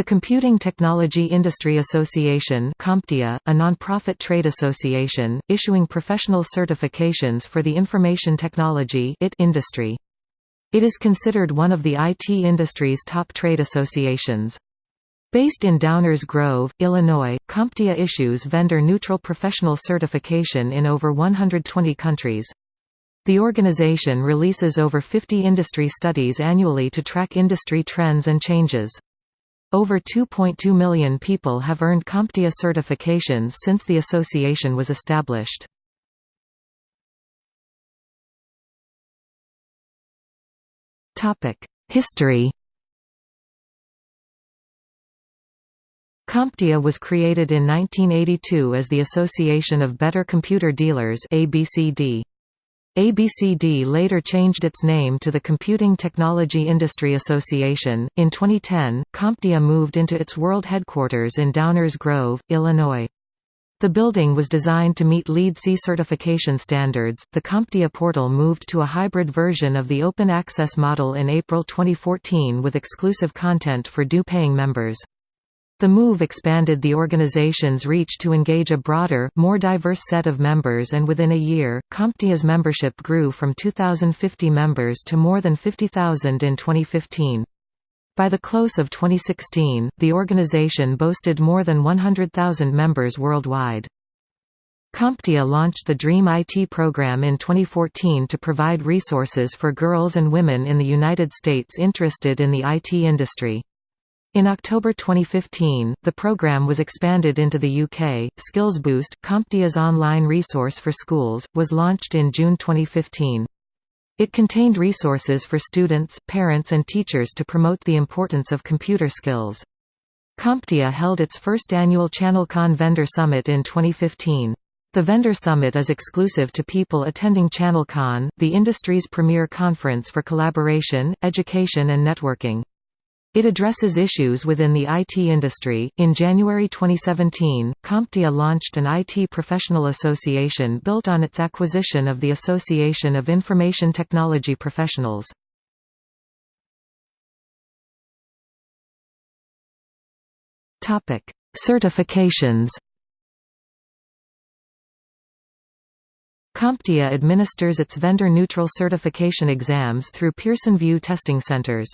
The Computing Technology Industry Association CompTIA, a non-profit trade association, issuing professional certifications for the information technology industry. It is considered one of the IT industry's top trade associations. Based in Downers Grove, Illinois, CompTIA issues vendor-neutral professional certification in over 120 countries. The organization releases over 50 industry studies annually to track industry trends and changes. Over 2.2 million people have earned CompTIA certifications since the association was established. History CompTIA was created in 1982 as the Association of Better Computer Dealers ABCD. ABCD later changed its name to the Computing Technology Industry Association. In 2010, CompTIA moved into its world headquarters in Downers Grove, Illinois. The building was designed to meet LEED C certification standards. The CompTIA portal moved to a hybrid version of the open access model in April 2014 with exclusive content for due paying members. The move expanded the organization's reach to engage a broader, more diverse set of members and within a year, CompTIA's membership grew from 2,050 members to more than 50,000 in 2015. By the close of 2016, the organization boasted more than 100,000 members worldwide. CompTIA launched the DREAM IT program in 2014 to provide resources for girls and women in the United States interested in the IT industry. In October 2015, the program was expanded into the UK. SkillsBoost, CompTIA's online resource for schools, was launched in June 2015. It contained resources for students, parents and teachers to promote the importance of computer skills. CompTIA held its first annual ChannelCon Vendor Summit in 2015. The Vendor Summit is exclusive to people attending ChannelCon, the industry's premier conference for collaboration, education and networking. It addresses issues within the IT industry. In January 2017, CompTIA launched an IT professional association built on its acquisition of the Association of Information Technology Professionals. Topic: Certifications. CompTIA administers its vendor-neutral certification exams through Pearson VUE testing centers.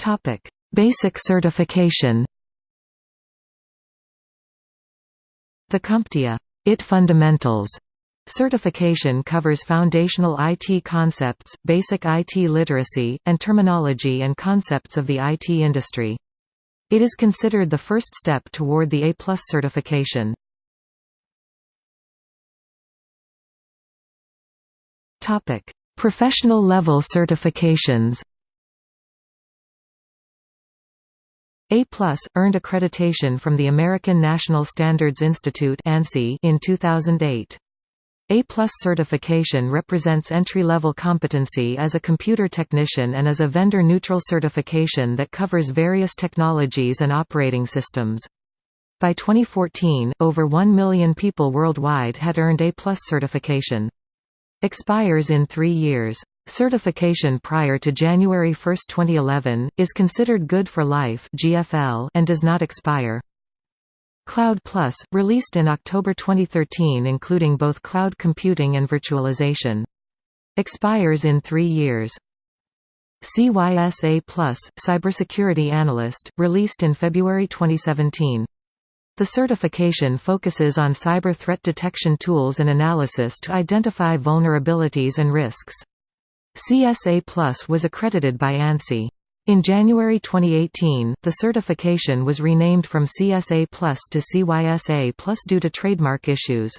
Topic: Basic certification. The CompTIA IT Fundamentals certification covers foundational IT concepts, basic IT literacy, and terminology and concepts of the IT industry. It is considered the first step toward the A+ certification. Topic: Professional level certifications. A+, earned accreditation from the American National Standards Institute in 2008. A certification represents entry-level competency as a computer technician and is a vendor-neutral certification that covers various technologies and operating systems. By 2014, over 1 million people worldwide had earned A certification. Expires in three years. Certification prior to January 1, 2011, is considered good for life (GFL) and does not expire. Cloud Plus, released in October 2013 including both cloud computing and virtualization. Expires in three years. CYSA Plus, Cybersecurity Analyst, released in February 2017. The certification focuses on cyber threat detection tools and analysis to identify vulnerabilities and risks. CSA Plus was accredited by ANSI. In January 2018, the certification was renamed from CSA Plus to CYSA Plus due to trademark issues.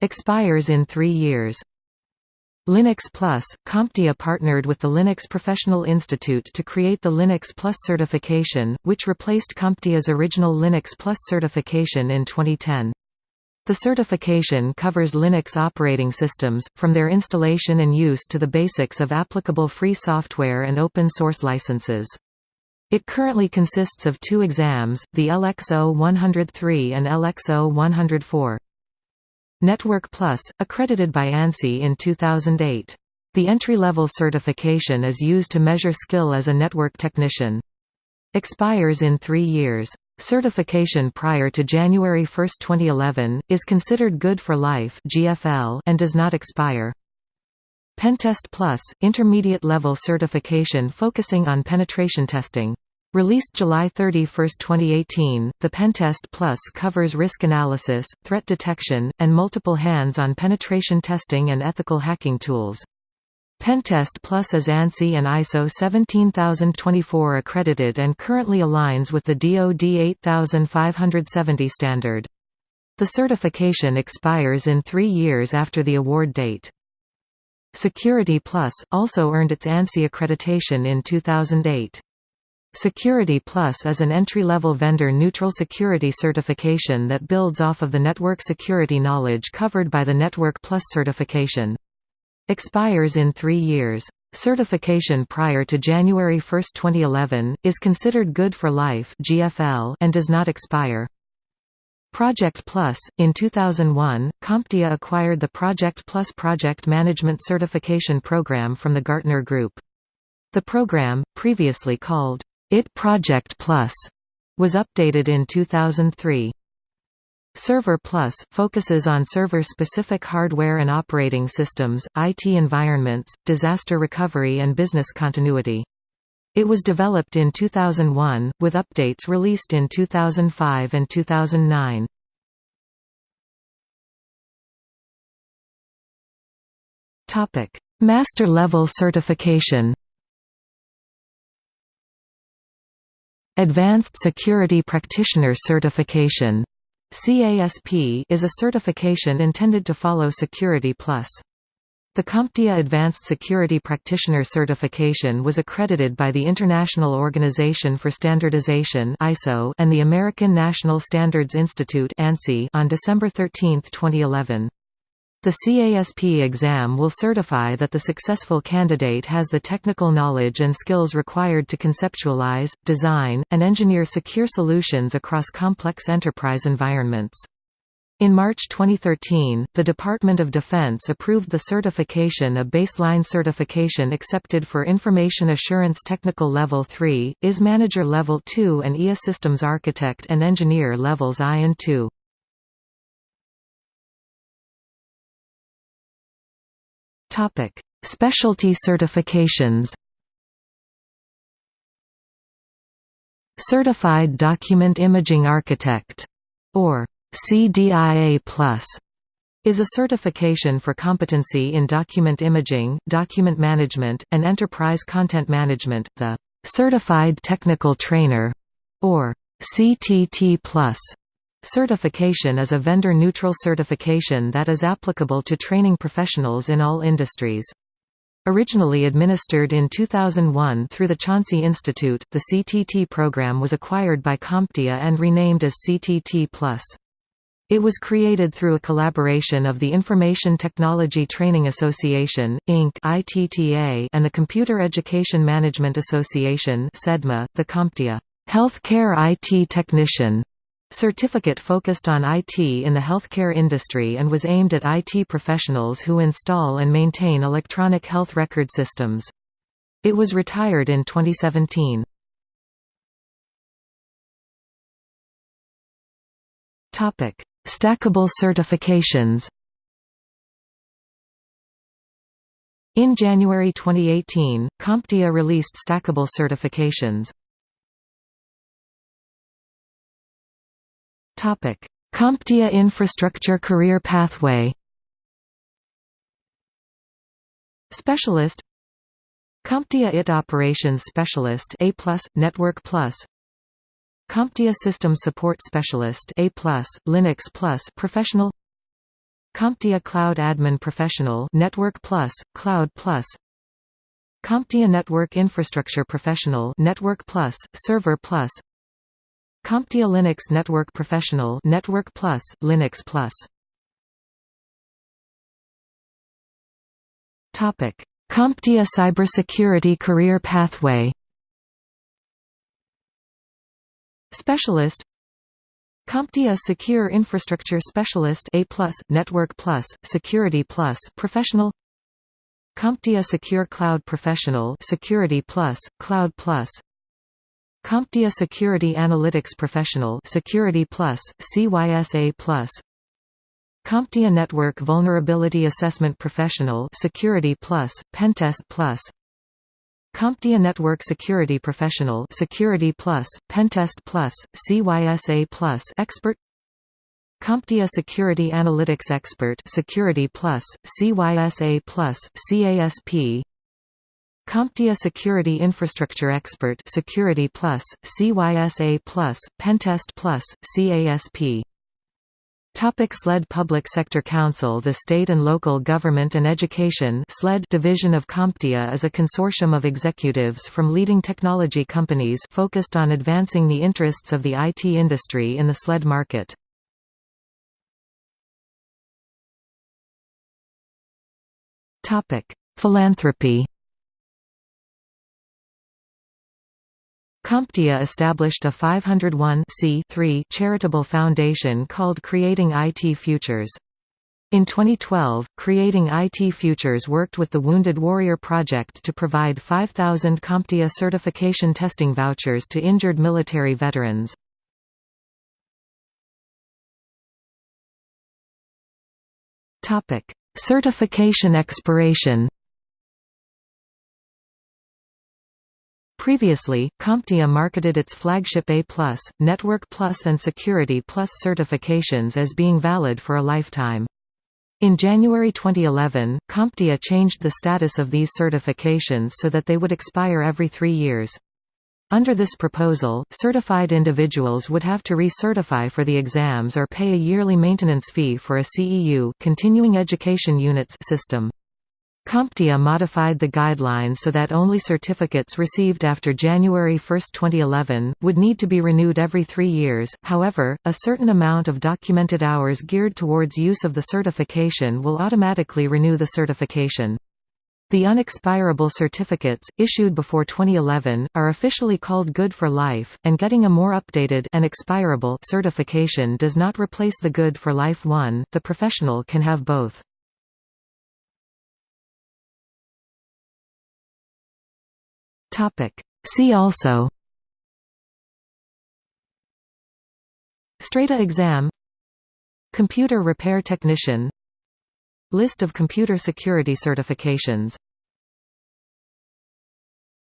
Expires in three years. Linux Plus, CompTIA partnered with the Linux Professional Institute to create the Linux Plus certification, which replaced CompTIA's original Linux Plus certification in 2010. The certification covers Linux operating systems, from their installation and use to the basics of applicable free software and open-source licenses. It currently consists of two exams, the LXO 103 and LXO 104. Network Plus, accredited by ANSI in 2008. The entry-level certification is used to measure skill as a network technician. Expires in three years. Certification prior to January 1, 2011, is considered good for life (GFL) and does not expire. Pentest Plus, intermediate level certification focusing on penetration testing. Released July 31, 2018, the Pentest Plus covers risk analysis, threat detection, and multiple hands-on penetration testing and ethical hacking tools. Pentest Plus is ANSI and ISO 17024 accredited and currently aligns with the DoD 8570 standard. The certification expires in three years after the award date. Security Plus, also earned its ANSI accreditation in 2008. Security Plus is an entry-level vendor-neutral security certification that builds off of the network security knowledge covered by the Network Plus certification. Expires in three years. Certification prior to January 1, 2011, is considered good for life (GFL) and does not expire. Project Plus In 2001, CompTIA acquired the Project Plus project management certification program from the Gartner Group. The program, previously called IT Project Plus was updated in 2003. Server Plus focuses on server-specific hardware and operating systems, IT environments, disaster recovery and business continuity. It was developed in 2001, with updates released in 2005 and 2009. Master level certification Advanced Security Practitioner Certification CASP is a certification intended to follow Security Plus. The CompTIA Advanced Security Practitioner Certification was accredited by the International Organization for Standardization (ISO) and the American National Standards Institute on December 13, 2011. The CASP exam will certify that the successful candidate has the technical knowledge and skills required to conceptualize, design, and engineer secure solutions across complex enterprise environments. In March 2013, the Department of Defense approved the certification a baseline certification accepted for Information Assurance Technical Level 3, IS Manager Level 2 and IA Systems Architect and Engineer Levels I and II. Topic: Specialty certifications. Certified Document Imaging Architect, or CDIA Plus, is a certification for competency in document imaging, document management, and enterprise content management. The Certified Technical Trainer, or CTT Plus, Certification is a vendor-neutral certification that is applicable to training professionals in all industries. Originally administered in 2001 through the Chauncey Institute, the CTT program was acquired by CompTIA and renamed as CTT+. It was created through a collaboration of the Information Technology Training Association, Inc. (ITTA) and the Computer Education Management Association the CompTIA Healthcare IT Technician Certificate focused on IT in the healthcare industry and was aimed at IT professionals who install and maintain electronic health record systems. It was retired in 2017. Topic: Stackable certifications In January 2018, CompTIA released stackable certifications. CompTIA Infrastructure Career Pathway Specialist CompTIA IT Operations Specialist A+, Network Plus CompTIA System Support Specialist A+, Linux Plus Professional CompTIA Cloud Admin Professional Network Plus, Cloud Plus CompTIA Network Infrastructure Professional Network Plus, Server Plus CompTIA Linux Network Professional Network Plus, Linux Plus. CompTIA Cybersecurity Career Pathway. Specialist CompTIA Secure Infrastructure Specialist A+, Network Plus, Security Plus, Professional CompTIA Secure Cloud Professional Security Plus, Cloud Plus CompTIA Security Analytics Professional Security Plus, CYSA Plus. CompTIA Network Vulnerability Assessment Professional Security Plus, Pentest Plus. CompTIA Network Security Professional Security Plus, Pentest Plus, CYSA Plus Expert. CompTIA Security Analytics Expert Security Plus, CYSA Plus, CASP CompTIA Security Infrastructure Expert Security Plus, CYSA Plus, Pentest Plus, CASP Topic SLED Public Sector Council The State and Local Government and Education SLED division of CompTIA is a consortium of executives from leading technology companies focused on advancing the interests of the IT industry in the SLED market. Philanthropy CompTIA established a 501 charitable foundation called Creating IT Futures. In 2012, Creating IT Futures worked with the Wounded Warrior Project to provide 5,000 CompTIA certification testing vouchers to injured military veterans. Certification expiration Previously, CompTIA marketed its flagship A+, Network Plus and Security Plus certifications as being valid for a lifetime. In January 2011, CompTIA changed the status of these certifications so that they would expire every three years. Under this proposal, certified individuals would have to recertify for the exams or pay a yearly maintenance fee for a CEU continuing education units system. CompTIA modified the guidelines so that only certificates received after January 1, 2011, would need to be renewed every three years, however, a certain amount of documented hours geared towards use of the certification will automatically renew the certification. The unexpirable certificates, issued before 2011, are officially called Good for Life, and getting a more updated and expirable certification does not replace the Good for Life one, the professional can have both. See also Strata exam Computer repair technician List of computer security certifications